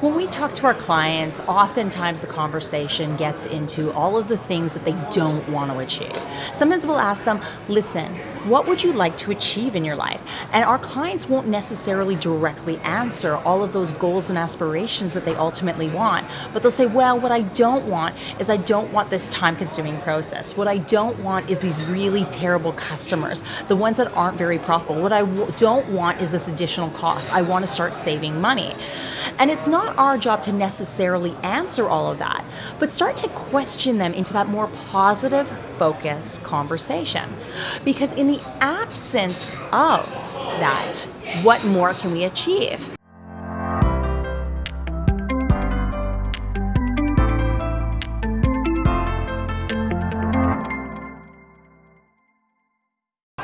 When we talk to our clients, oftentimes the conversation gets into all of the things that they don't want to achieve. Sometimes we'll ask them, listen, what would you like to achieve in your life? And our clients won't necessarily directly answer all of those goals and aspirations that they ultimately want, but they'll say, well, what I don't want is I don't want this time consuming process. What I don't want is these really terrible customers, the ones that aren't very profitable. What I don't want is this additional cost. I want to start saving money. And it's not our job to necessarily answer all of that, but start to question them into that more positive, focused conversation. Because in the absence of that, what more can we achieve?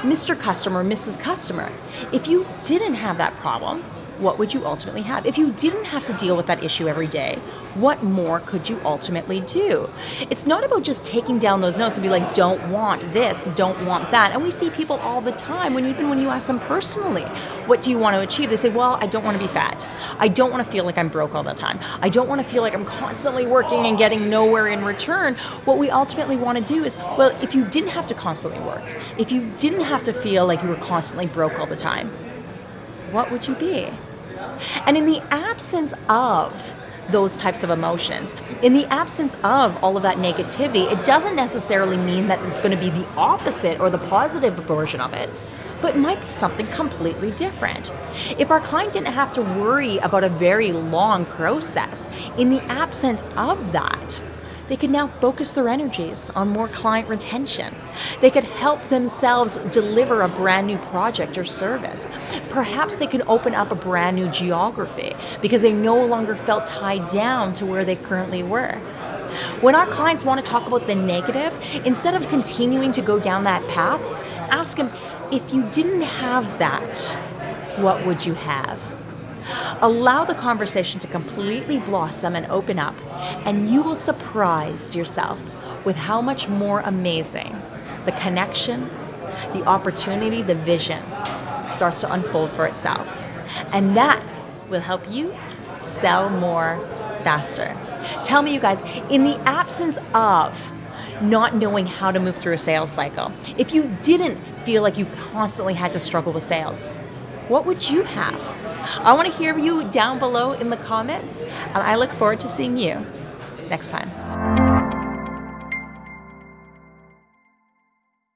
Mr. Customer, Mrs. Customer, if you didn't have that problem, what would you ultimately have? If you didn't have to deal with that issue every day, what more could you ultimately do? It's not about just taking down those notes and be like, don't want this, don't want that. And we see people all the time when even when you ask them personally, what do you want to achieve? They say, well, I don't want to be fat. I don't want to feel like I'm broke all the time. I don't want to feel like I'm constantly working and getting nowhere in return. What we ultimately want to do is, well, if you didn't have to constantly work, if you didn't have to feel like you were constantly broke all the time, what would you be? And in the absence of those types of emotions. In the absence of all of that negativity, it doesn't necessarily mean that it's going to be the opposite or the positive version of it, but it might be something completely different. If our client didn't have to worry about a very long process, in the absence of that, they could now focus their energies on more client retention. They could help themselves deliver a brand new project or service. Perhaps they could open up a brand new geography because they no longer felt tied down to where they currently were. When our clients want to talk about the negative, instead of continuing to go down that path, ask them, if you didn't have that, what would you have? Allow the conversation to completely blossom and open up, and you will surprise yourself with how much more amazing the connection, the opportunity, the vision starts to unfold for itself. And that will help you sell more faster. Tell me, you guys, in the absence of not knowing how to move through a sales cycle, if you didn't feel like you constantly had to struggle with sales, what would you have? I want to hear you down below in the comments, and I look forward to seeing you next time.